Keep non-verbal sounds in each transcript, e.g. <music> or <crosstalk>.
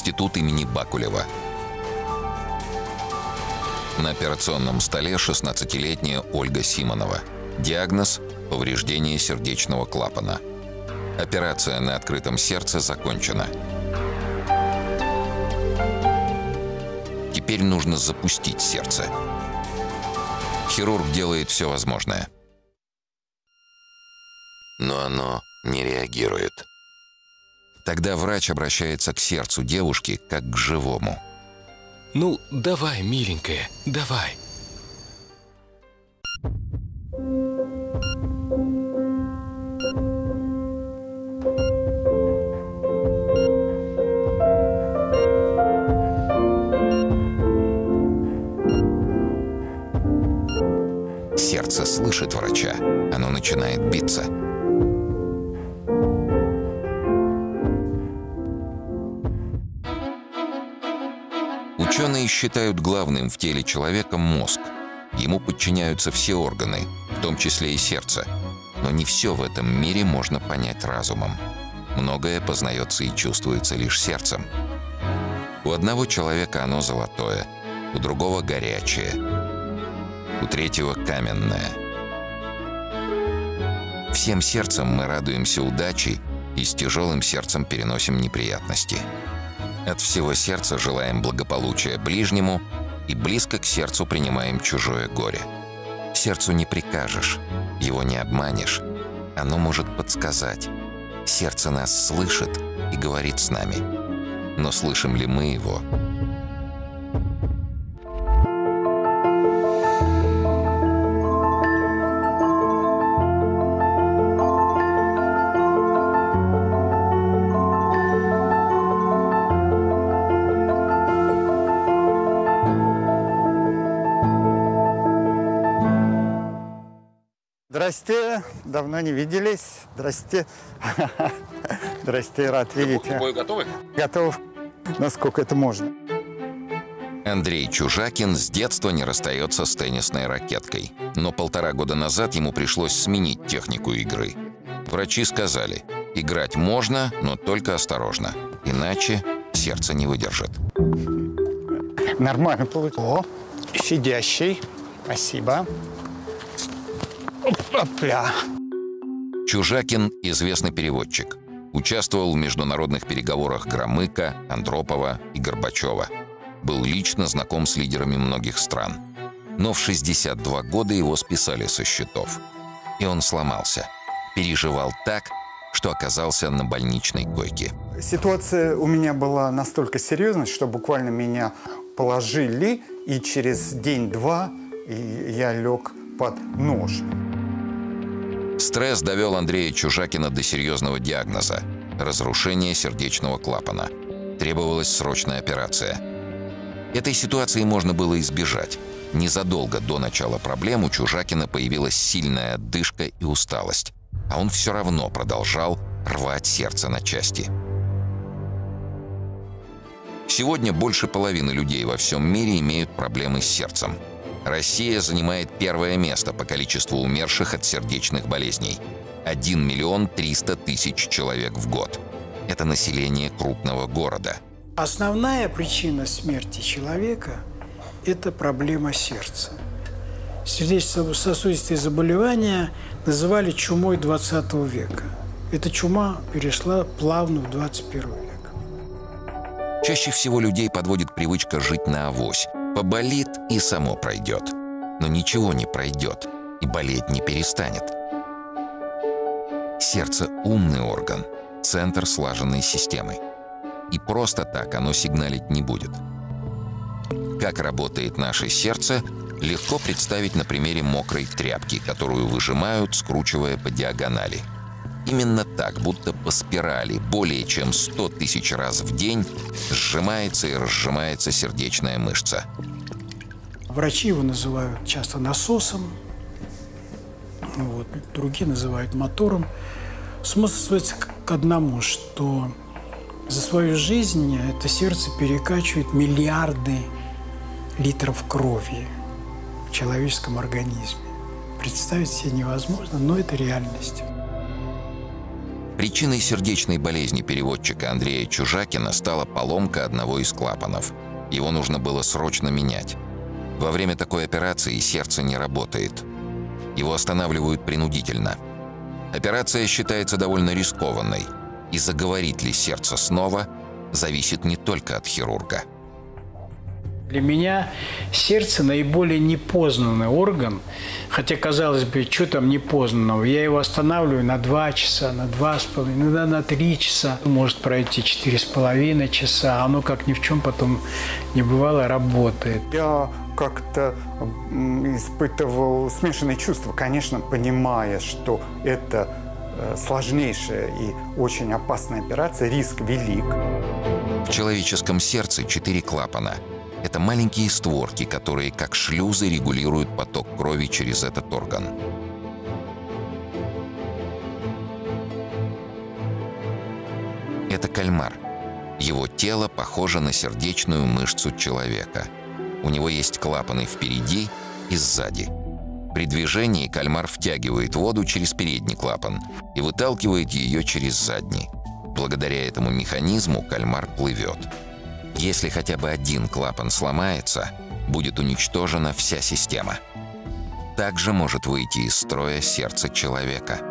Институт имени Бакулева. На операционном столе 16-летняя Ольга Симонова. Диагноз – повреждение сердечного клапана. Операция на открытом сердце закончена. Теперь нужно запустить сердце. Хирург делает все возможное. Но оно не реагирует. Тогда врач обращается к сердцу девушки как к живому. Ну, давай, миленькая, давай. Сердце слышит врача. Оно начинает биться. Ученые считают главным в теле человека мозг. Ему подчиняются все органы, в том числе и сердце. Но не все в этом мире можно понять разумом. Многое познается и чувствуется лишь сердцем. У одного человека оно золотое, у другого горячее, у третьего каменное. Всем сердцем мы радуемся удаче и с тяжелым сердцем переносим неприятности. От всего сердца желаем благополучия ближнему и близко к сердцу принимаем чужое горе. Сердцу не прикажешь, его не обманешь. Оно может подсказать. Сердце нас слышит и говорит с нами. Но слышим ли мы его? Здрасте, давно не виделись. Здрасте. <laughs> Здрасте, рад видеть. К бою готовы? Готов, насколько это можно. Андрей Чужакин с детства не расстается с теннисной ракеткой. Но полтора года назад ему пришлось сменить технику игры. Врачи сказали, играть можно, но только осторожно. Иначе сердце не выдержит. Нормально получилось. О, щадящий. Спасибо. Опля. Чужакин – известный переводчик. Участвовал в международных переговорах Громыка, Андропова и Горбачева. Был лично знаком с лидерами многих стран. Но в 62 года его списали со счетов. И он сломался. Переживал так, что оказался на больничной койке. Ситуация у меня была настолько серьезной, что буквально меня положили, и через день-два я лег под нож. Стресс довел Андрея Чужакина до серьезного диагноза – разрушение сердечного клапана. Требовалась срочная операция. Этой ситуации можно было избежать. Незадолго до начала проблем у Чужакина появилась сильная отдышка и усталость. А он все равно продолжал рвать сердце на части. Сегодня больше половины людей во всем мире имеют проблемы с сердцем – Россия занимает первое место по количеству умерших от сердечных болезней. 1 миллион 300 тысяч человек в год. Это население крупного города. Основная причина смерти человека – это проблема сердца. Сердечно-сосудистые заболевания называли чумой 20 века. Эта чума перешла плавно в 21 век. Чаще всего людей подводит привычка жить на авось – Поболит и само пройдет. Но ничего не пройдет, и болеть не перестанет. Сердце – умный орган, центр слаженной системы. И просто так оно сигналить не будет. Как работает наше сердце, легко представить на примере мокрой тряпки, которую выжимают, скручивая по диагонали. Именно так, будто по спирали, более чем 100 тысяч раз в день сжимается и разжимается сердечная мышца. Врачи его называют часто насосом, вот, другие называют мотором. Смысл сводится к одному, что за свою жизнь это сердце перекачивает миллиарды литров крови в человеческом организме. Представить себе невозможно, но это реальность. Причиной сердечной болезни переводчика Андрея Чужакина стала поломка одного из клапанов. Его нужно было срочно менять. Во время такой операции сердце не работает. Его останавливают принудительно. Операция считается довольно рискованной, и заговорит ли сердце снова, зависит не только от хирурга – для меня сердце наиболее непознанный орган, хотя, казалось бы, что там непознанного. Я его останавливаю на 2 часа, на 2,5, иногда на 3 часа. Может пройти 4,5 часа, а оно как ни в чем потом не бывало работает. Я как-то испытывал смешанные чувства, конечно, понимая, что это э, сложнейшая и очень опасная операция, риск велик. В человеческом сердце четыре клапана – это маленькие створки, которые как шлюзы регулируют поток крови через этот орган. Это кальмар. Его тело похоже на сердечную мышцу человека. У него есть клапаны впереди и сзади. При движении кальмар втягивает воду через передний клапан и выталкивает ее через задний. Благодаря этому механизму кальмар плывет. Если хотя бы один клапан сломается, будет уничтожена вся система. Также может выйти из строя сердце человека –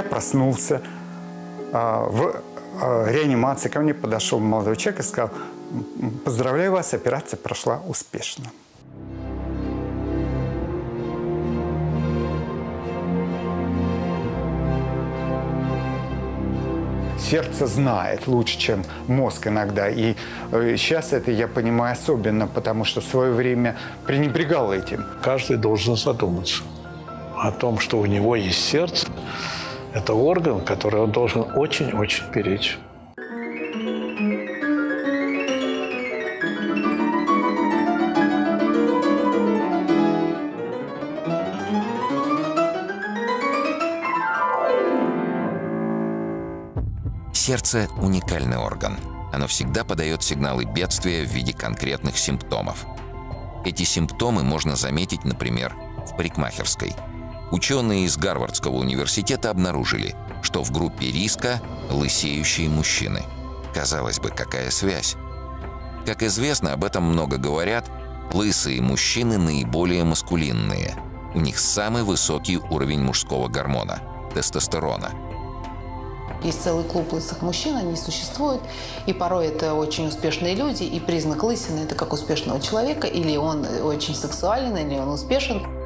проснулся. А, в а, реанимации ко мне подошел молодой человек и сказал, поздравляю вас, операция прошла успешно. сердце знает лучше, чем мозг иногда. И сейчас э, это я понимаю особенно, потому что в свое время пренебрегал этим. Каждый должен задуматься о том, что у него есть сердце, это орган, который он должен очень-очень беречь. Сердце – уникальный орган. Оно всегда подает сигналы бедствия в виде конкретных симптомов. Эти симптомы можно заметить, например, в парикмахерской – Ученые из Гарвардского университета обнаружили, что в группе риска лысеющие мужчины. Казалось бы, какая связь? Как известно, об этом много говорят, лысые мужчины наиболее маскулинные. У них самый высокий уровень мужского гормона – тестостерона. Есть целый клуб лысых мужчин, они существуют, и порой это очень успешные люди, и признак лысины – это как успешного человека, или он очень сексуален, или он успешен.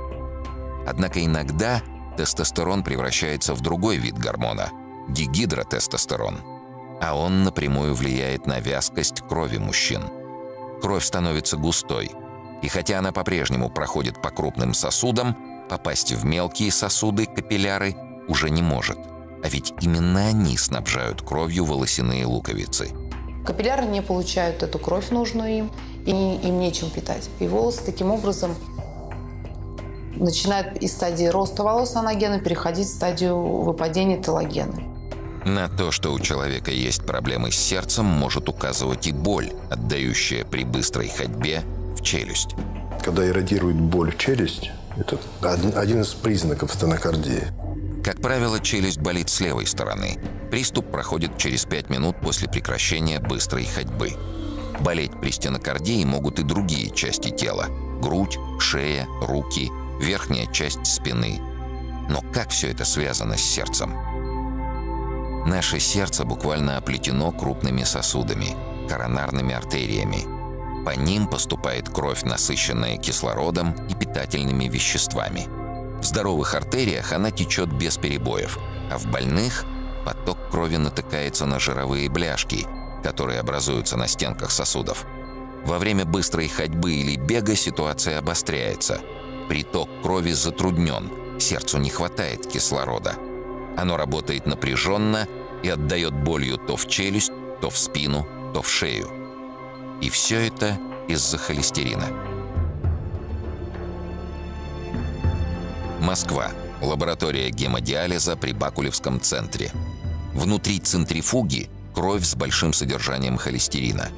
Однако иногда тестостерон превращается в другой вид гормона – дигидротестостерон. А он напрямую влияет на вязкость крови мужчин. Кровь становится густой, и хотя она по-прежнему проходит по крупным сосудам, попасть в мелкие сосуды, капилляры, уже не может. А ведь именно они снабжают кровью волосяные луковицы. Капилляры не получают эту кровь нужную им, и им нечем питать. И волосы таким образом начинают из стадии роста волос анагена переходить в стадию выпадения телогена. На то, что у человека есть проблемы с сердцем, может указывать и боль, отдающая при быстрой ходьбе в челюсть. Когда эродирует боль в челюсть, это один из признаков стенокардии. Как правило, челюсть болит с левой стороны. Приступ проходит через 5 минут после прекращения быстрой ходьбы. Болеть при стенокардии могут и другие части тела – грудь, шея, руки – верхняя часть спины. Но как все это связано с сердцем? Наше сердце буквально оплетено крупными сосудами, коронарными артериями. По ним поступает кровь, насыщенная кислородом и питательными веществами. В здоровых артериях она течет без перебоев, а в больных поток крови натыкается на жировые бляшки, которые образуются на стенках сосудов. Во время быстрой ходьбы или бега ситуация обостряется – Приток крови затруднен, сердцу не хватает кислорода. Оно работает напряженно и отдает болью то в челюсть, то в спину, то в шею. И все это из-за холестерина. Москва. Лаборатория гемодиализа при Бакулевском центре. Внутри центрифуги кровь с большим содержанием холестерина.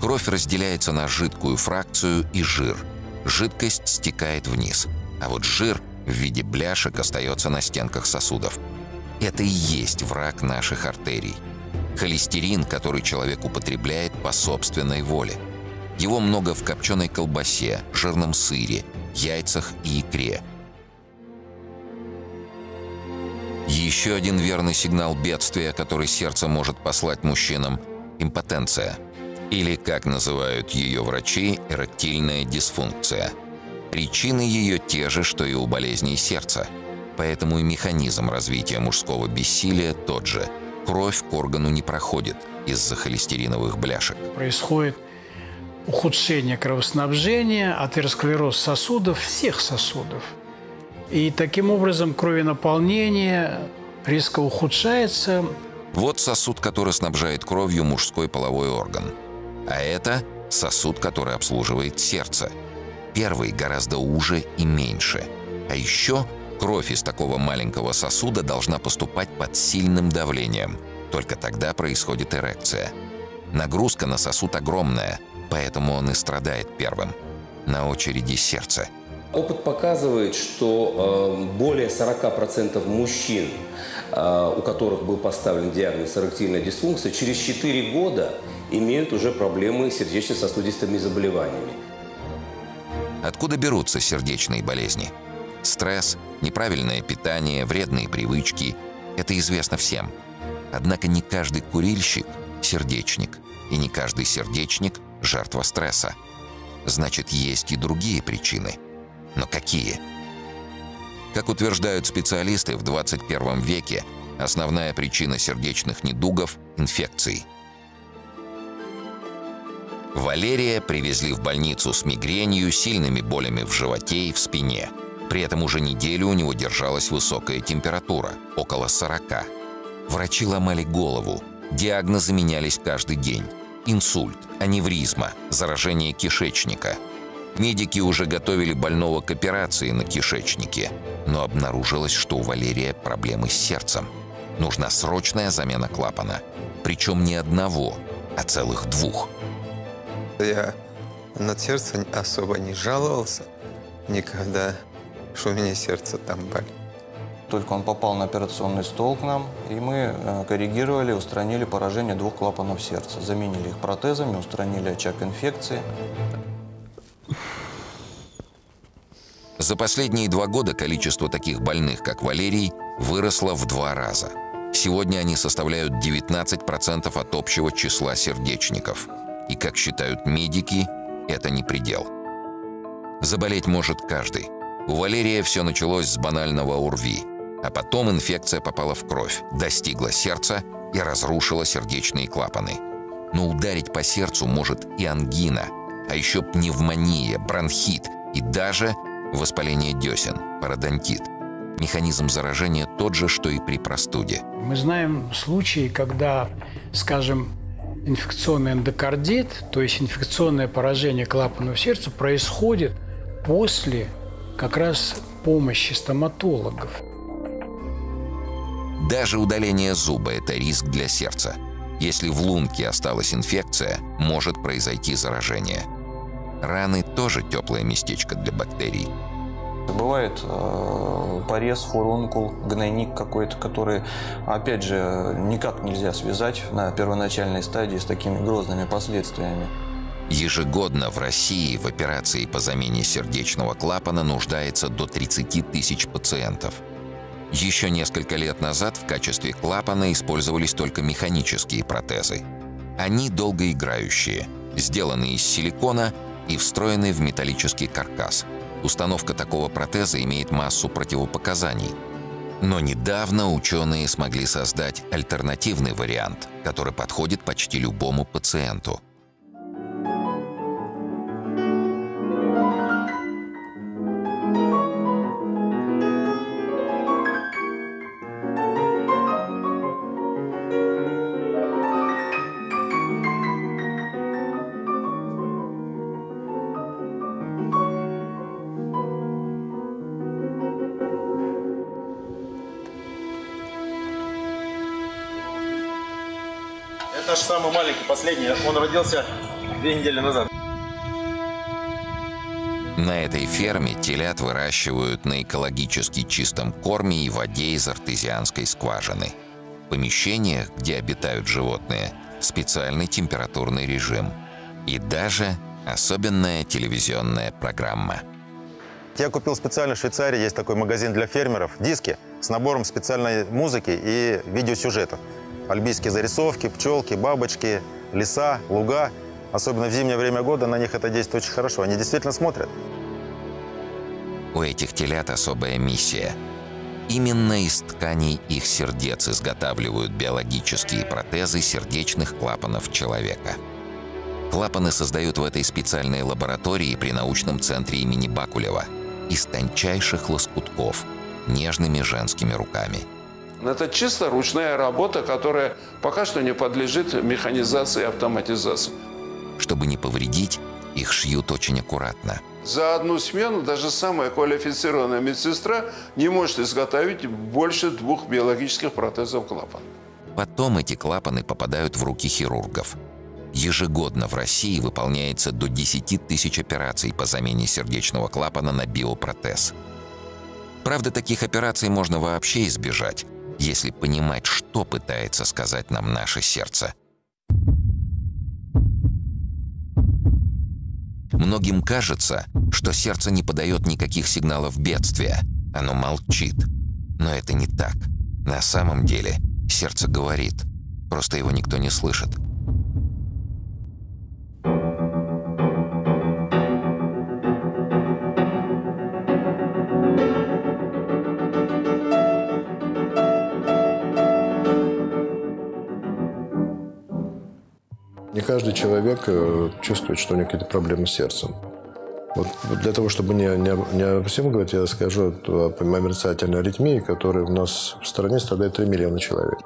Кровь разделяется на жидкую фракцию и жир. Жидкость стекает вниз, а вот жир в виде бляшек остается на стенках сосудов. Это и есть враг наших артерий. Холестерин, который человек употребляет по собственной воле. Его много в копченой колбасе, жирном сыре, яйцах и икре – Еще один верный сигнал бедствия, который сердце может послать мужчинам – импотенция. Или, как называют ее врачи, эректильная дисфункция. Причины ее те же, что и у болезней сердца. Поэтому и механизм развития мужского бессилия тот же. Кровь к органу не проходит из-за холестериновых бляшек. Происходит ухудшение кровоснабжения, атеросклероз сосудов, всех сосудов – и таким образом кровенаполнение резко ухудшается. Вот сосуд, который снабжает кровью мужской половой орган. А это сосуд, который обслуживает сердце. Первый гораздо уже и меньше. А еще кровь из такого маленького сосуда должна поступать под сильным давлением. Только тогда происходит эрекция. Нагрузка на сосуд огромная, поэтому он и страдает первым. На очереди сердце – Опыт показывает, что э, более 40% мужчин, э, у которых был поставлен диагноз эректильная дисфункция, через 4 года имеют уже проблемы с сердечно-сосудистыми заболеваниями. Откуда берутся сердечные болезни? Стресс, неправильное питание, вредные привычки – это известно всем. Однако не каждый курильщик – сердечник, и не каждый сердечник – жертва стресса. Значит, есть и другие причины – но какие? Как утверждают специалисты, в 21 веке основная причина сердечных недугов – инфекции. Валерия привезли в больницу с мигренью, сильными болями в животе и в спине. При этом уже неделю у него держалась высокая температура – около 40. Врачи ломали голову, диагнозы менялись каждый день. Инсульт, аневризма, заражение кишечника – Медики уже готовили больного к операции на кишечнике, но обнаружилось, что у Валерия проблемы с сердцем. Нужна срочная замена клапана. Причем не одного, а целых двух. Я на сердце особо не жаловался никогда, что у меня сердце там болит. Только он попал на операционный стол к нам, и мы э, коррегировали, устранили поражение двух клапанов сердца. Заменили их протезами, устранили очаг инфекции. За последние два года количество таких больных, как Валерий, выросло в два раза. Сегодня они составляют 19% от общего числа сердечников. И, как считают медики, это не предел. Заболеть может каждый. У Валерия все началось с банального УРВИ, а потом инфекция попала в кровь, достигла сердца и разрушила сердечные клапаны. Но ударить по сердцу может и ангина, а еще пневмония, бронхит и даже Воспаление десен, пародонтит. Механизм заражения тот же, что и при простуде. Мы знаем случаи, когда, скажем, инфекционный эндокардит, то есть инфекционное поражение клапанов сердца, происходит после как раз помощи стоматологов. Даже удаление зуба – это риск для сердца. Если в лунке осталась инфекция, может произойти заражение – Раны тоже теплое местечко для бактерий. Бывает э, порез, фурункул, гнойник какой-то, который, опять же, никак нельзя связать на первоначальной стадии с такими грозными последствиями. Ежегодно в России в операции по замене сердечного клапана нуждается до 30 тысяч пациентов. Еще несколько лет назад в качестве клапана использовались только механические протезы. Они долгоиграющие, сделаны из силикона и встроенный в металлический каркас. Установка такого протеза имеет массу противопоказаний. Но недавно ученые смогли создать альтернативный вариант, который подходит почти любому пациенту. Наш самый маленький, последний, он родился две недели назад. На этой ферме телят выращивают на экологически чистом корме и воде из артезианской скважины. В помещениях, где обитают животные, специальный температурный режим. И даже особенная телевизионная программа. Я купил специально в Швейцарии, есть такой магазин для фермеров, диски с набором специальной музыки и видеосюжетов. Альбийские зарисовки, пчелки, бабочки, леса, луга. Особенно в зимнее время года на них это действует очень хорошо. Они действительно смотрят. У этих телят особая миссия. Именно из тканей их сердец изготавливают биологические протезы сердечных клапанов человека. Клапаны создают в этой специальной лаборатории при научном центре имени Бакулева из тончайших лоскутков, нежными женскими руками. Это чисто ручная работа, которая пока что не подлежит механизации и автоматизации. Чтобы не повредить, их шьют очень аккуратно. За одну смену даже самая квалифицированная медсестра не может изготовить больше двух биологических протезов клапана. Потом эти клапаны попадают в руки хирургов. Ежегодно в России выполняется до 10 тысяч операций по замене сердечного клапана на биопротез. Правда, таких операций можно вообще избежать, если понимать, что пытается сказать нам наше сердце. Многим кажется, что сердце не подает никаких сигналов бедствия, оно молчит. Но это не так. На самом деле сердце говорит, просто его никто не слышит. Каждый человек э, чувствует, что у него какие-то проблемы с сердцем. Вот для того, чтобы не, не, не обо всем говорить, я расскажу о мерцательной аритмии, которая у нас в стране страдает 3 миллиона человек.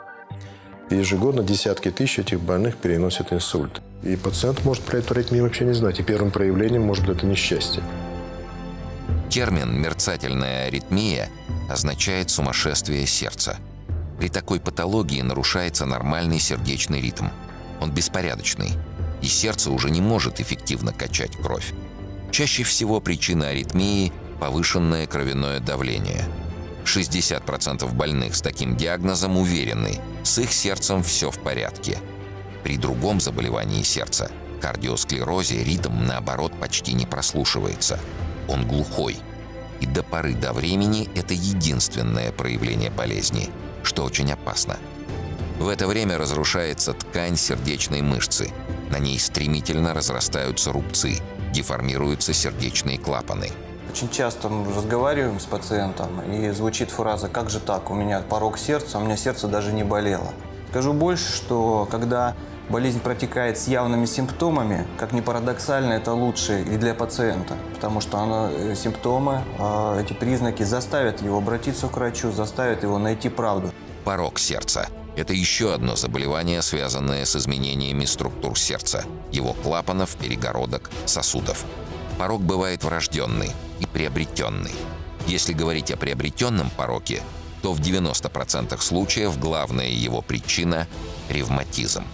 И ежегодно десятки тысяч этих больных переносят инсульт. И пациент может про эту аритмию вообще не знать. И первым проявлением может быть это несчастье. Термин «мерцательная аритмия» означает «сумасшествие сердца». При такой патологии нарушается нормальный сердечный ритм – он беспорядочный, и сердце уже не может эффективно качать кровь. Чаще всего причина аритмии – повышенное кровяное давление. 60% больных с таким диагнозом уверены, с их сердцем все в порядке. При другом заболевании сердца – кардиосклерозе ритм, наоборот, почти не прослушивается. Он глухой. И до поры до времени это единственное проявление болезни, что очень опасно – в это время разрушается ткань сердечной мышцы. На ней стремительно разрастаются рубцы, деформируются сердечные клапаны. Очень часто мы разговариваем с пациентом, и звучит фраза «Как же так? У меня порог сердца, у меня сердце даже не болело». Скажу больше, что когда болезнь протекает с явными симптомами, как ни парадоксально, это лучше и для пациента, потому что она, э, симптомы, а, эти признаки заставят его обратиться к врачу, заставят его найти правду. Порог сердца это еще одно заболевание, связанное с изменениями структур сердца, его клапанов, перегородок, сосудов. Порог бывает врожденный и приобретенный. Если говорить о приобретенном пороке, то в 90% случаев главная его причина – ревматизм.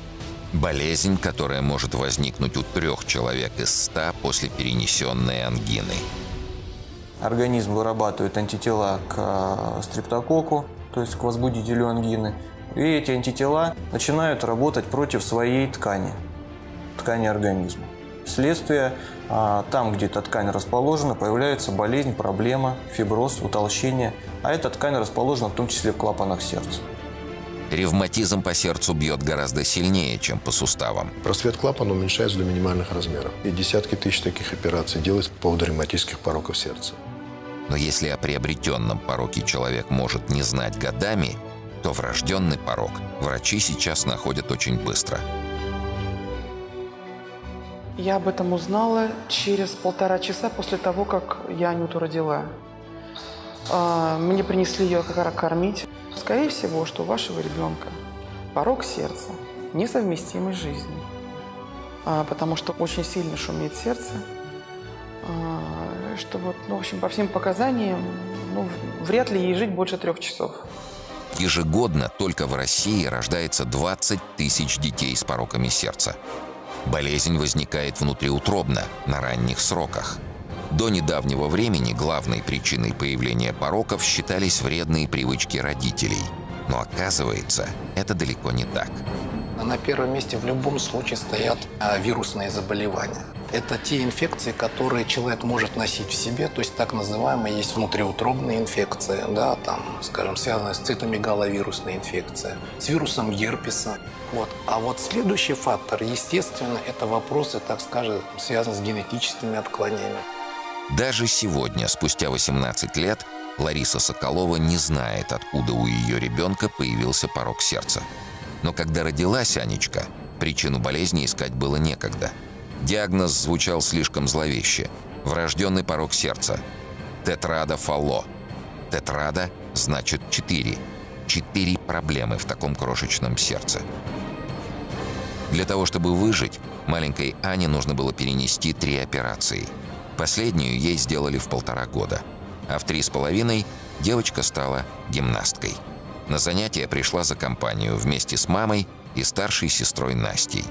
Болезнь, которая может возникнуть у трех человек из ста после перенесенной ангины. Организм вырабатывает антитела к э, стрептококку, то есть к возбудителю ангины, и эти антитела начинают работать против своей ткани, ткани организма. Следствие, а, там, где эта ткань расположена, появляется болезнь, проблема, фиброз, утолщение. А эта ткань расположена в том числе в клапанах сердца. Ревматизм по сердцу бьет гораздо сильнее, чем по суставам. Просвет клапана уменьшается до минимальных размеров. И десятки тысяч таких операций делается по поводу ревматических пороков сердца. Но если о приобретенном пороке человек может не знать годами, то врожденный порог врачи сейчас находят очень быстро. Я об этом узнала через полтора часа после того, как я Анюту родила. А, мне принесли ее как кормить. Скорее всего, что у вашего ребенка порог сердца, несовместимый с жизнью. А, потому что очень сильно шумит сердце. А, что вот, ну, в общем, по всем показаниям, ну, вряд ли ей жить больше трех часов. Ежегодно только в России рождается 20 тысяч детей с пороками сердца. Болезнь возникает внутриутробно, на ранних сроках. До недавнего времени главной причиной появления пороков считались вредные привычки родителей. Но оказывается, это далеко не так. На первом месте в любом случае стоят а, вирусные заболевания. Это те инфекции, которые человек может носить в себе, то есть так называемые есть внутриутробные инфекции, да, там, скажем, связанные с цитомегаловирусной инфекцией, с вирусом герпеса. Вот. А вот следующий фактор, естественно, это вопросы, так скажем, связанные с генетическими отклонениями. Даже сегодня, спустя 18 лет, Лариса Соколова не знает, откуда у ее ребенка появился порог сердца. Но когда родилась Анечка, причину болезни искать было некогда – Диагноз звучал слишком зловеще. Врожденный порог сердца. Тетрада фалло. Тетрада значит четыре. Четыре проблемы в таком крошечном сердце. Для того, чтобы выжить, маленькой Ане нужно было перенести три операции. Последнюю ей сделали в полтора года. А в три с половиной девочка стала гимнасткой. На занятия пришла за компанию вместе с мамой и старшей сестрой Настей.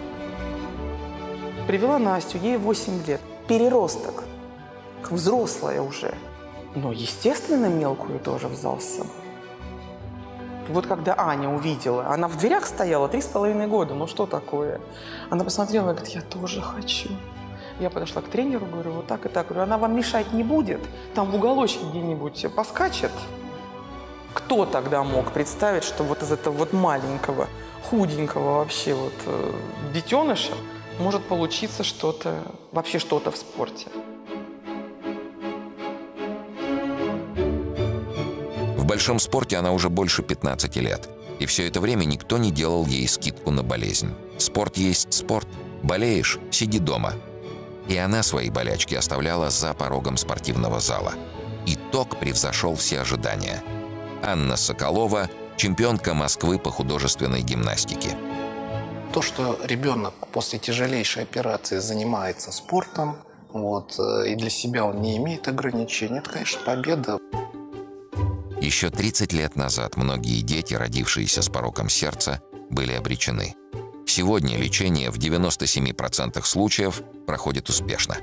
Привела Настю, ей 8 лет. Переросток. Взрослая уже. Но, естественно, мелкую тоже в зал с собой. Вот когда Аня увидела, она в дверях стояла три с половиной года, ну что такое? Она посмотрела и говорит, я тоже хочу. Я подошла к тренеру, говорю, вот так и так. Говорю, она вам мешать не будет? Там в уголочке где-нибудь поскачет? Кто тогда мог представить, что вот из этого вот маленького, худенького вообще вот э, детеныша может получиться что-то, вообще что-то в спорте. В большом спорте она уже больше 15 лет. И все это время никто не делал ей скидку на болезнь. Спорт есть спорт. Болеешь – сиди дома. И она свои болячки оставляла за порогом спортивного зала. Итог превзошел все ожидания. Анна Соколова – чемпионка Москвы по художественной гимнастике. То, что ребенок после тяжелейшей операции занимается спортом, вот, э, и для себя он не имеет ограничений, это, конечно, победа. Еще 30 лет назад многие дети, родившиеся с пороком сердца, были обречены. Сегодня лечение в 97% случаев проходит успешно.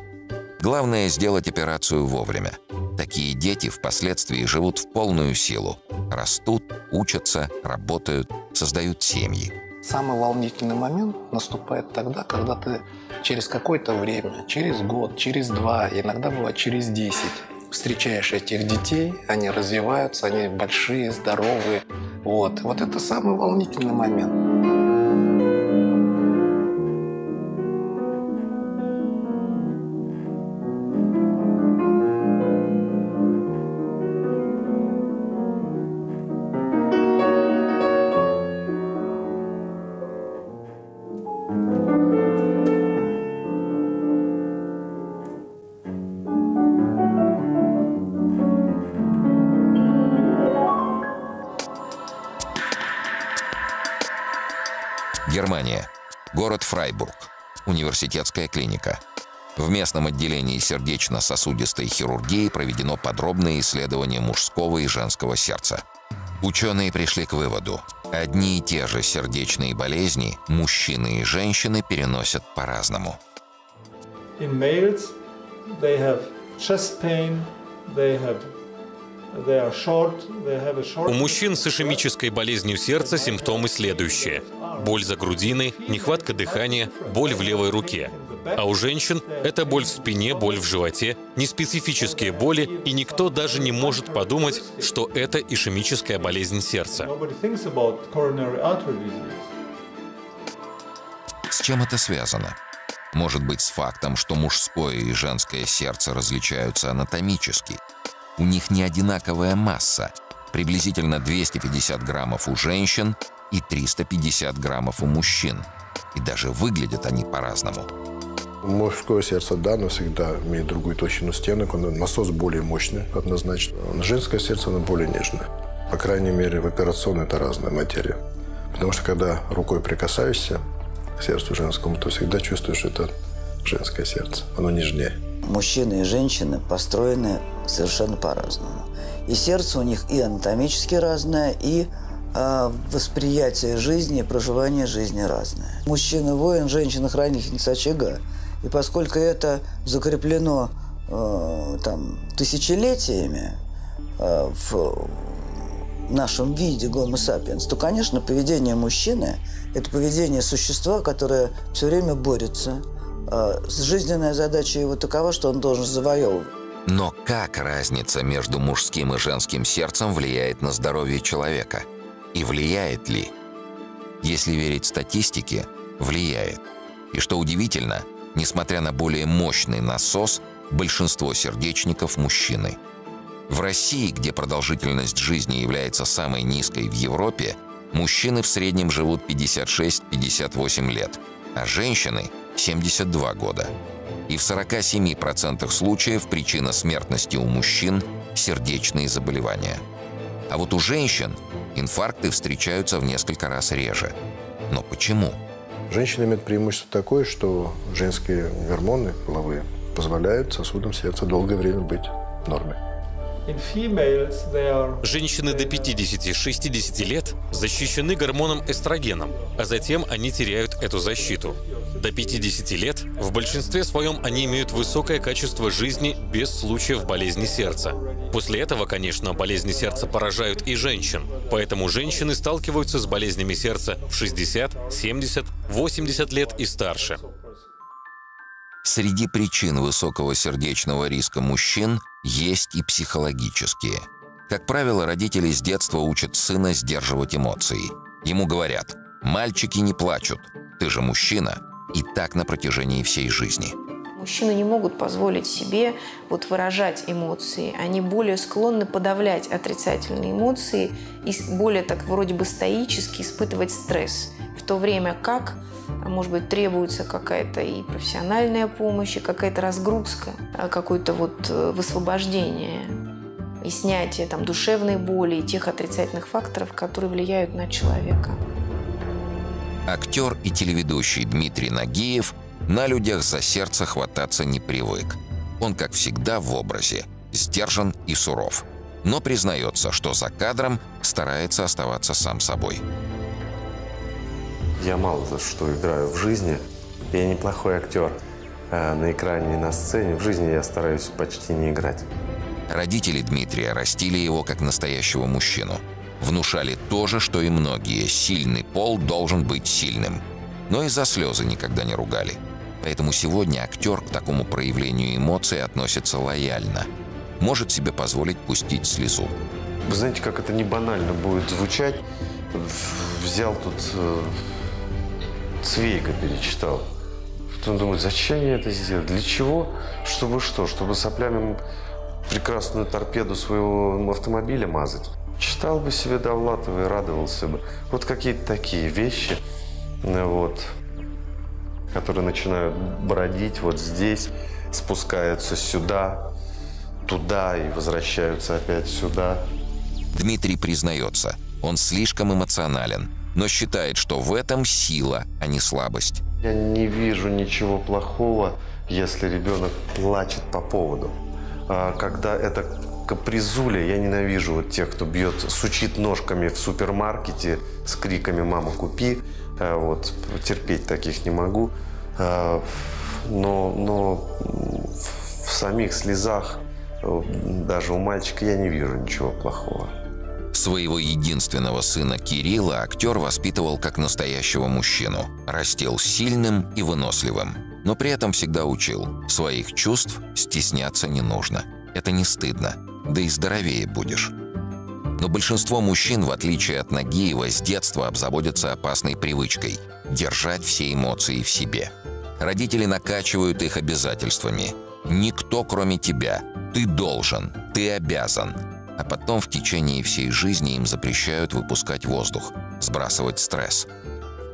Главное – сделать операцию вовремя. Такие дети впоследствии живут в полную силу. Растут, учатся, работают, создают семьи. Самый волнительный момент наступает тогда, когда ты через какое-то время, через год, через два, иногда бывает через десять, встречаешь этих детей, они развиваются, они большие, здоровые. Вот, вот это самый волнительный момент. Германия. Город Фрайбург. Университетская клиника. В местном отделении сердечно-сосудистой хирургии проведено подробное исследование мужского и женского сердца. Ученые пришли к выводу. Одни и те же сердечные болезни мужчины и женщины переносят по-разному. They have chest pain, they have у мужчин с ишемической болезнью сердца симптомы следующие. Боль за грудиной, нехватка дыхания, боль в левой руке. А у женщин это боль в спине, боль в животе, неспецифические боли, и никто даже не может подумать, что это ишемическая болезнь сердца. С чем это связано? Может быть, с фактом, что мужское и женское сердце различаются анатомически – у них не одинаковая масса, приблизительно 250 граммов у женщин и 350 граммов у мужчин. И даже выглядят они по-разному. Мужское сердце, да, оно всегда имеет другую толщину стенок, он, насос более мощный, однозначно. Женское сердце, оно более нежное. По крайней мере, в операционной это разная материя. Потому что когда рукой прикасаешься к сердцу женскому, то всегда чувствуешь, что это женское сердце. Оно нежнее. Мужчины и женщины построены совершенно по-разному. И сердце у них и анатомически разное, и а восприятие жизни проживание жизни разное. Мужчина – воин, женщина – хранительница очага. И поскольку это закреплено э, там, тысячелетиями э, в нашем виде гомо сапиенс, то, конечно, поведение мужчины – это поведение существа, которое все время борется. Э, жизненная задача его такова, что он должен завоевывать. Но как разница между мужским и женским сердцем влияет на здоровье человека? И влияет ли? Если верить статистике, влияет. И что удивительно, несмотря на более мощный насос, большинство сердечников – мужчины. В России, где продолжительность жизни является самой низкой в Европе, мужчины в среднем живут 56-58 лет, а женщины – 72 года и в 47% случаев причина смертности у мужчин – сердечные заболевания. А вот у женщин инфаркты встречаются в несколько раз реже. Но почему? Женщины имеют преимущество такое, что женские гормоны половые позволяют сосудам сердца долгое время быть в норме. Женщины до 50-60 лет защищены гормоном эстрогеном, а затем они теряют эту защиту. До 50 лет в большинстве своем они имеют высокое качество жизни без случаев болезни сердца. После этого, конечно, болезни сердца поражают и женщин, поэтому женщины сталкиваются с болезнями сердца в 60, 70, 80 лет и старше. Среди причин высокого сердечного риска мужчин есть и психологические. Как правило, родители с детства учат сына сдерживать эмоции. Ему говорят «мальчики не плачут, ты же мужчина», и так на протяжении всей жизни. Мужчины не могут позволить себе вот выражать эмоции. Они более склонны подавлять отрицательные эмоции и более так вроде бы стоически испытывать стресс. В то время как, может быть, требуется какая-то и профессиональная помощь, и какая-то разгрузка, а какое-то вот э, высвобождение и снятие там, душевной боли и тех отрицательных факторов, которые влияют на человека. Актер и телеведущий Дмитрий Нагиев на людях за сердце хвататься не привык. Он, как всегда, в образе, сдержан и суров. Но признается, что за кадром старается оставаться сам собой. Я мало за что играю в жизни. Я неплохой актер. А на экране и на сцене в жизни я стараюсь почти не играть. Родители Дмитрия растили его как настоящего мужчину – внушали то же, что и многие. Сильный пол должен быть сильным. Но и за слезы никогда не ругали. Поэтому сегодня актер к такому проявлению эмоций относится лояльно. Может себе позволить пустить слезу. Вы знаете, как это не банально будет звучать. Взял тут э, Цвейга перечитал. Потом думаю, зачем я это сделал? Для чего? Чтобы что? Чтобы соплями прекрасную торпеду своего автомобиля мазать? Читал бы себе Довлатова и радовался бы. Вот какие-то такие вещи, э, вот, которые начинают бродить вот здесь, спускаются сюда, туда и возвращаются опять сюда. Дмитрий признается, он слишком эмоционален, но считает, что в этом сила, а не слабость. Я не вижу ничего плохого, если ребенок плачет по поводу. А когда это капризуля. Я ненавижу вот тех, кто бьет, сучит ножками в супермаркете с криками «мама, купи». Э, вот, терпеть таких не могу. Э, но, но в самих слезах э, даже у мальчика я не вижу ничего плохого. Своего единственного сына Кирилла актер воспитывал как настоящего мужчину. Растил сильным и выносливым. Но при этом всегда учил. Своих чувств стесняться не нужно. Это не стыдно да и здоровее будешь. Но большинство мужчин, в отличие от Нагиева, с детства обзаводятся опасной привычкой – держать все эмоции в себе. Родители накачивают их обязательствами. «Никто, кроме тебя. Ты должен. Ты обязан». А потом в течение всей жизни им запрещают выпускать воздух, сбрасывать стресс.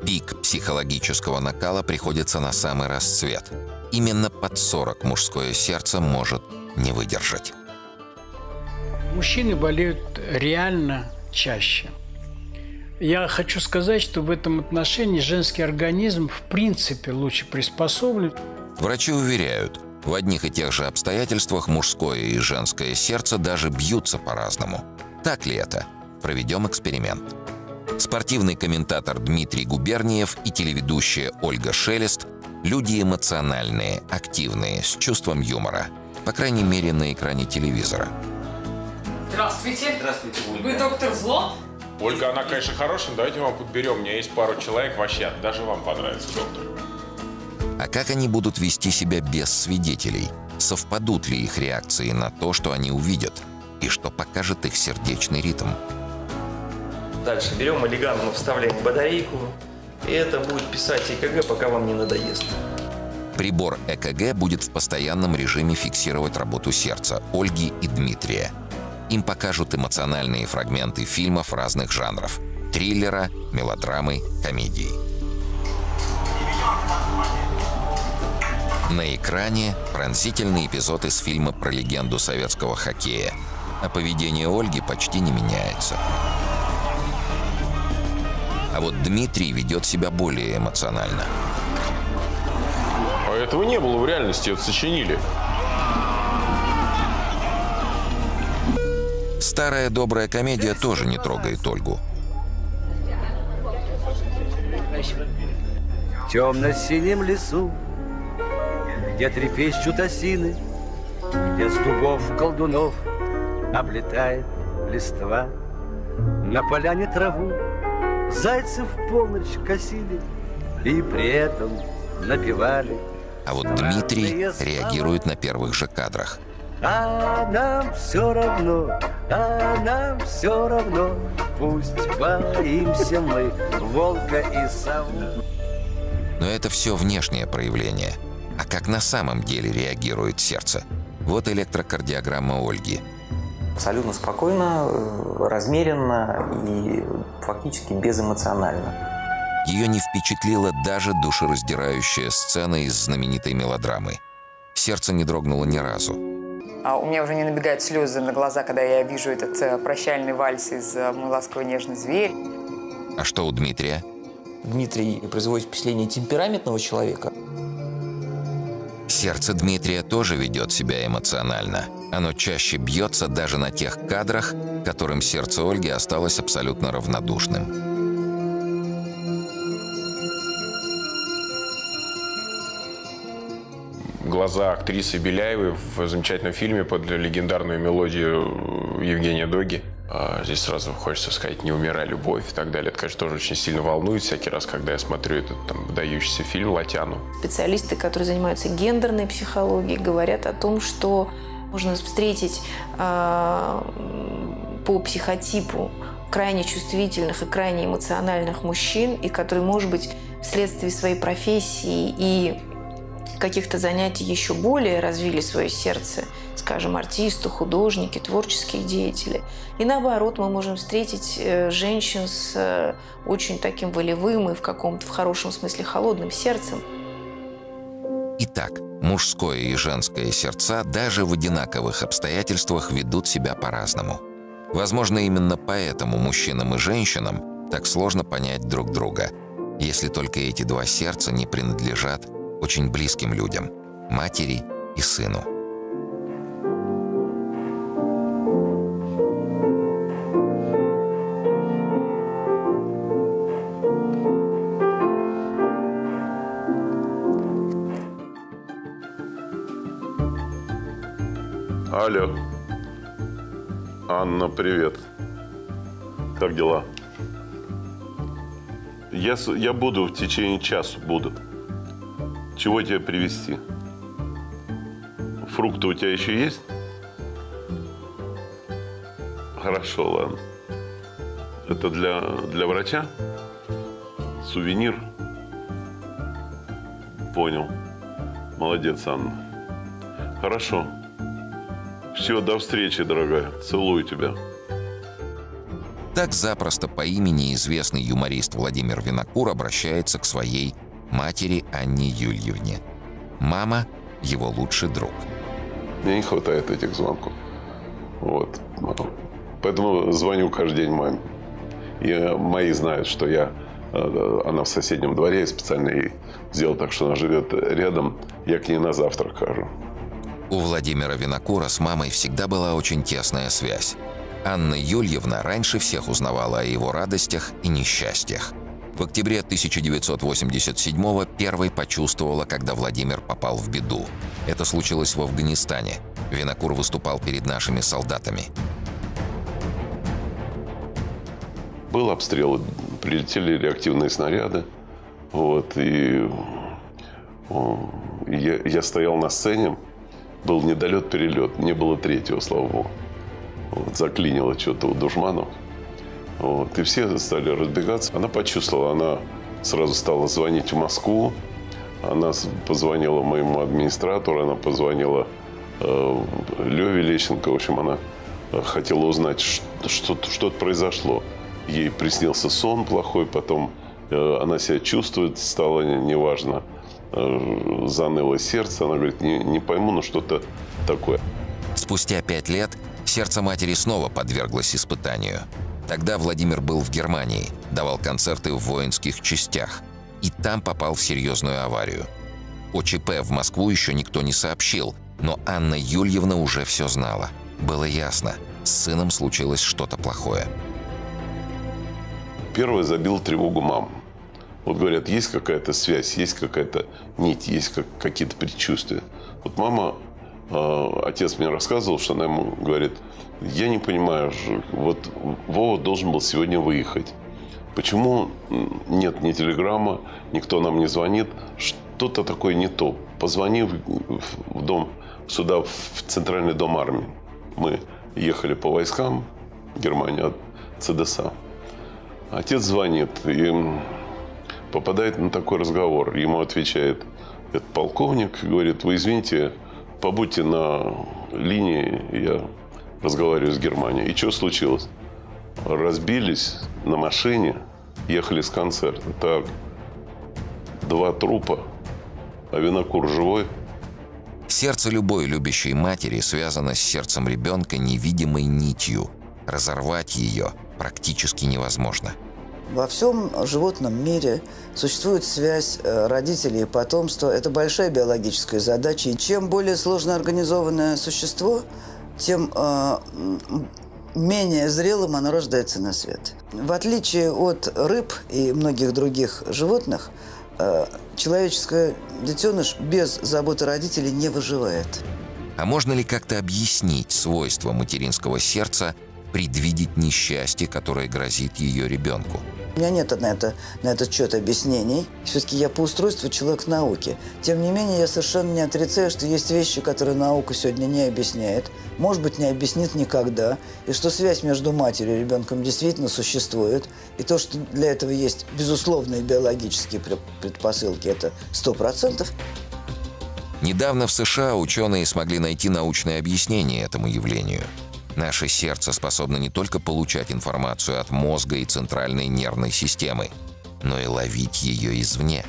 Пик психологического накала приходится на самый расцвет. Именно под 40 мужское сердце может не выдержать. Мужчины болеют реально чаще. Я хочу сказать, что в этом отношении женский организм в принципе лучше приспособлен. Врачи уверяют, в одних и тех же обстоятельствах мужское и женское сердце даже бьются по-разному. Так ли это? Проведем эксперимент. Спортивный комментатор Дмитрий Губерниев и телеведущая Ольга Шелест – люди эмоциональные, активные, с чувством юмора. По крайней мере, на экране телевизора. Здравствуйте. Здравствуйте, Ольга. Вы доктор Зло? Ольга, она, конечно, хорошая, давайте мы вам подберем. У меня есть пару человек, вообще, даже вам понравится, доктор. А как они будут вести себя без свидетелей? Совпадут ли их реакции на то, что они увидят? И что покажет их сердечный ритм? Дальше берем олигану, вставляем батарейку, и это будет писать ЭКГ, пока вам не надоест. Прибор ЭКГ будет в постоянном режиме фиксировать работу сердца Ольги и Дмитрия. Им покажут эмоциональные фрагменты фильмов разных жанров – триллера, мелодрамы, комедии. На экране пронзительный эпизод из фильма про легенду советского хоккея. А поведение Ольги почти не меняется. А вот Дмитрий ведет себя более эмоционально. А этого не было в реальности, это сочинили. Старая добрая комедия тоже не трогает Ольгу. В темно-синем лесу, где трепещут осины, где с дубов колдунов облетает листва, на поляне траву зайцев в полночь косили и при этом напевали. А вот Дмитрий реагирует на первых же кадрах. А нам все равно, а нам все равно, пусть боимся мы волка и сову. Но это все внешнее проявление. А как на самом деле реагирует сердце? Вот электрокардиограмма Ольги. Абсолютно спокойно, э, размеренно и фактически безэмоционально. Ее не впечатлила даже душераздирающая сцена из знаменитой мелодрамы. Сердце не дрогнуло ни разу. А у меня уже не набегают слезы на глаза, когда я вижу этот э, прощальный вальс из э, «Мой ласковый нежный зверь». А что у Дмитрия? Дмитрий производит впечатление темпераментного человека. Сердце Дмитрия тоже ведет себя эмоционально. Оно чаще бьется даже на тех кадрах, которым сердце Ольги осталось абсолютно равнодушным. глаза актрисы Беляевой в замечательном фильме под легендарную мелодию Евгения Доги. А здесь сразу хочется сказать «Не умирай, любовь» и так далее. Это, конечно, тоже очень сильно волнует всякий раз, когда я смотрю этот там, выдающийся фильм «Латяну». Специалисты, которые занимаются гендерной психологией, говорят о том, что можно встретить э, по психотипу крайне чувствительных и крайне эмоциональных мужчин, и которые, может быть, вследствие своей профессии и каких-то занятий еще более развили свое сердце, скажем, артисты, художники, творческие деятели. И наоборот, мы можем встретить э, женщин с э, очень таким волевым и в каком-то, в хорошем смысле, холодным сердцем. Итак, мужское и женское сердца даже в одинаковых обстоятельствах ведут себя по-разному. Возможно, именно поэтому мужчинам и женщинам так сложно понять друг друга, если только эти два сердца не принадлежат очень близким людям – матери и сыну. Алло. Анна, привет. Как дела? Я, я буду в течение часа, буду. Чего тебе привезти? Фрукты у тебя еще есть? Хорошо, ладно. Это для, для врача? Сувенир? Понял. Молодец, Анна. Хорошо. Все, до встречи, дорогая. Целую тебя. Так запросто по имени известный юморист Владимир Винокур обращается к своей матери Анне Юльевне. Мама – его лучший друг. Мне не хватает этих звонков. Вот. Поэтому звоню каждый день маме. И мои знают, что я, э, она в соседнем дворе, и специально ей сделал так, что она живет рядом. Я к ней на завтрак хожу. У Владимира Винокура с мамой всегда была очень тесная связь. Анна Юльевна раньше всех узнавала о его радостях и несчастьях. В октябре 1987-го первой почувствовала, когда Владимир попал в беду. Это случилось в Афганистане. Винокур выступал перед нашими солдатами. Был обстрел, прилетели реактивные снаряды. Вот, и я, я стоял на сцене, был недолет-перелет, не было третьего, слава богу. Вот, заклинило что-то у душманов. Вот, и все стали разбегаться. Она почувствовала, она сразу стала звонить в Москву. Она позвонила моему администратору, она позвонила э, Леве Лещенко. В общем, она э, хотела узнать, что, что-то произошло. Ей приснился сон плохой, потом э, она себя чувствует, стало неважно. Э, заныло сердце. Она говорит, не, не пойму, но что-то такое. Спустя пять лет сердце матери снова подверглось испытанию. Тогда Владимир был в Германии, давал концерты в воинских частях. И там попал в серьезную аварию. О ЧП в Москву еще никто не сообщил, но Анна Юльевна уже все знала. Было ясно, с сыном случилось что-то плохое. Первое забил тревогу мам. Вот говорят, есть какая-то связь, есть какая-то нить, есть как, какие-то предчувствия. Вот мама, э, отец мне рассказывал, что она ему говорит, я не понимаю, вот Вова должен был сегодня выехать. Почему нет ни телеграмма, никто нам не звонит? Что-то такое не то. Позвони в, дом, сюда, в Центральный дом армии. Мы ехали по войскам Германии от ЦДСА. Отец звонит и попадает на такой разговор. Ему отвечает этот полковник, говорит, вы извините, побудьте на линии, я разговариваю с Германией. И что случилось? Разбились на машине, ехали с концерта. Так, два трупа, а винокур живой. Сердце любой любящей матери связано с сердцем ребенка невидимой нитью. Разорвать ее практически невозможно. Во всем животном мире существует связь э, родителей и потомства. Это большая биологическая задача. И чем более сложно организованное существо, тем э, менее зрелым оно рождается на свет. В отличие от рыб и многих других животных, э, человеческое детеныш без заботы родителей не выживает. А можно ли как-то объяснить свойства материнского сердца предвидеть несчастье, которое грозит ее ребенку? У меня нет на, это, на этот счет объяснений. Все-таки я по устройству человек науки. Тем не менее, я совершенно не отрицаю, что есть вещи, которые наука сегодня не объясняет. Может быть, не объяснит никогда. И что связь между матерью и ребенком действительно существует. И то, что для этого есть безусловные биологические предпосылки, это сто процентов. Недавно в США ученые смогли найти научное объяснение этому явлению – Наше сердце способно не только получать информацию от мозга и центральной нервной системы, но и ловить ее извне.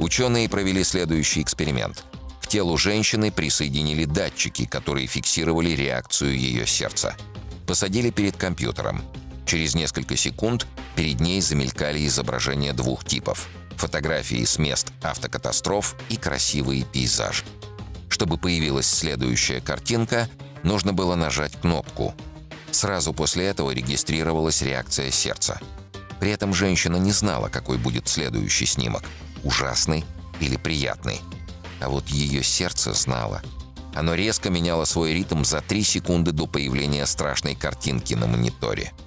Ученые провели следующий эксперимент. К телу женщины присоединили датчики, которые фиксировали реакцию ее сердца. Посадили перед компьютером. Через несколько секунд перед ней замелькали изображения двух типов – фотографии с мест автокатастроф и красивый пейзаж. Чтобы появилась следующая картинка – Нужно было нажать кнопку. Сразу после этого регистрировалась реакция сердца. При этом женщина не знала, какой будет следующий снимок – ужасный или приятный. А вот ее сердце знало. Оно резко меняло свой ритм за три секунды до появления страшной картинки на мониторе –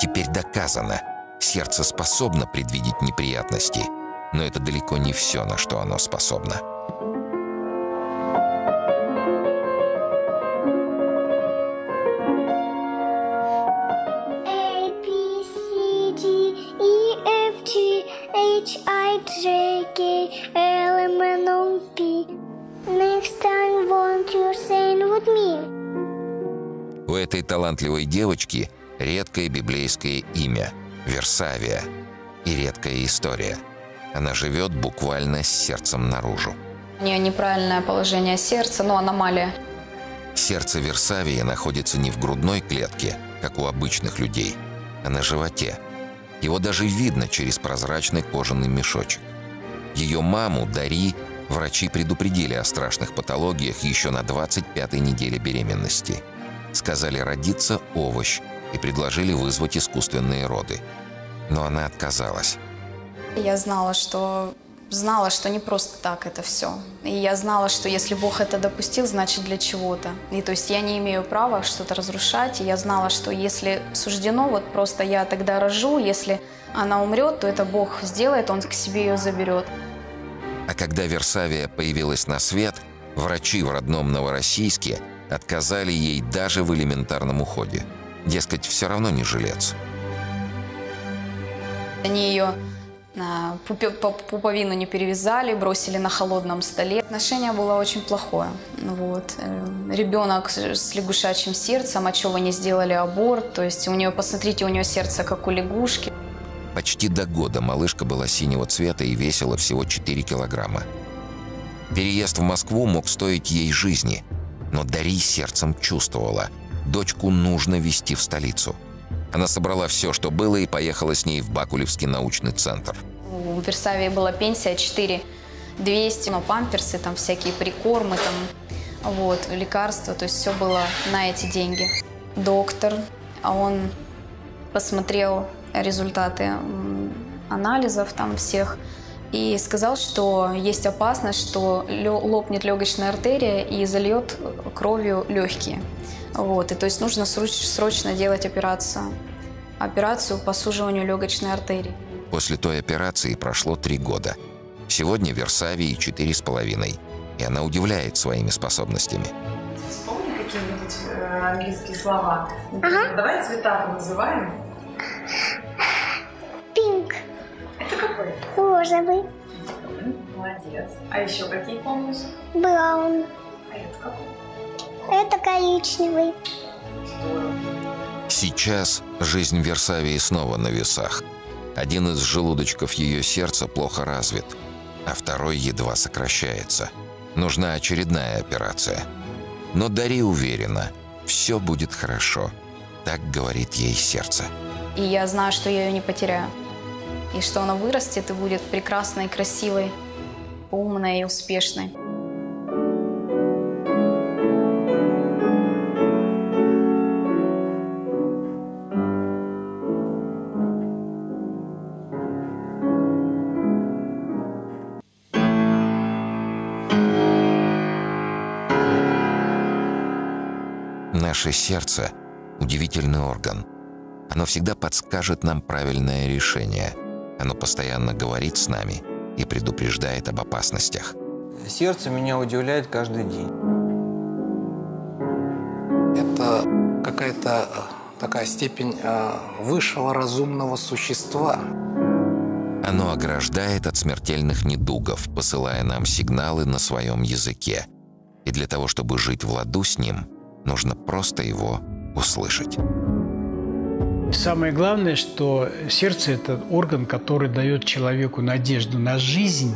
Теперь доказано, Сердце способно предвидеть неприятности, но это далеко не все, на что оно способно. У этой талантливой девочки редкое библейское имя – Версавия и редкая история. Она живет буквально с сердцем наружу. У нее неправильное положение сердца, но аномалия. Сердце Версавии находится не в грудной клетке, как у обычных людей, а на животе. Его даже видно через прозрачный кожаный мешочек. Ее маму, Дари, врачи предупредили о страшных патологиях еще на 25-й неделе беременности. Сказали родиться овощ и предложили вызвать искусственные роды. Но она отказалась. Я знала, что знала, что не просто так это все. И я знала, что если Бог это допустил, значит для чего-то. И то есть я не имею права что-то разрушать. И я знала, что если суждено, вот просто я тогда рожу, если она умрет, то это Бог сделает, Он к себе ее заберет. А когда Версавия появилась на свет, врачи в родном Новороссийске отказали ей даже в элементарном уходе. Дескать, все равно не жилец. Они ее а, пуповину не перевязали, бросили на холодном столе. Отношение было очень плохое. Вот. Э, Ребенок с лягушачьим сердцем, а чего не сделали аборт. То есть у нее, посмотрите, у нее сердце как у лягушки. Почти до года малышка была синего цвета и весила всего 4 килограмма. Переезд в Москву мог стоить ей жизни, но Дари сердцем чувствовала – дочку нужно везти в столицу. Она собрала все, что было, и поехала с ней в Бакулевский научный центр. В Версавии была пенсия 4 200, но памперсы, там всякие прикормы, там, вот, лекарства, то есть все было на эти деньги. Доктор, а он посмотрел результаты анализов там всех и сказал, что есть опасность, что лопнет легочная артерия и зальет кровью легкие. Вот, и то есть нужно срочно делать операцию. Операцию по суживанию легочной артерии. После той операции прошло три года. Сегодня Версавии четыре с половиной. И она удивляет своими способностями. Вспомни какие-нибудь э, английские слова. Ага. Давай цвета называем. Пинк. Это какой? Розовый. Молодец. А еще какие помнишь? Браун. А это какой? Это коричневый. Сейчас жизнь Версавии снова на весах. Один из желудочков ее сердца плохо развит, а второй едва сокращается. Нужна очередная операция. Но Дари уверена, все будет хорошо. Так говорит ей сердце. И я знаю, что я ее не потеряю. И что она вырастет и будет прекрасной, красивой, умной и успешной. Наше сердце – удивительный орган. Оно всегда подскажет нам правильное решение. Оно постоянно говорит с нами и предупреждает об опасностях. Сердце меня удивляет каждый день. Это какая-то э, такая степень э, высшего разумного существа. Оно ограждает от смертельных недугов, посылая нам сигналы на своем языке. И для того, чтобы жить в ладу с ним – Нужно просто его услышать. Самое главное, что сердце – это орган, который дает человеку надежду на жизнь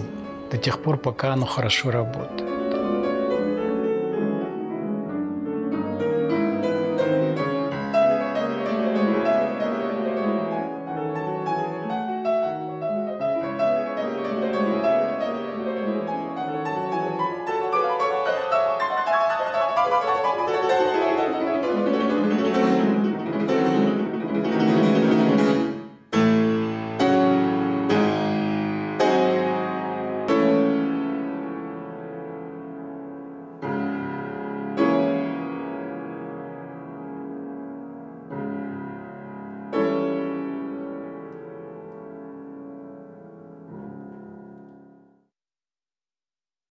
до тех пор, пока оно хорошо работает.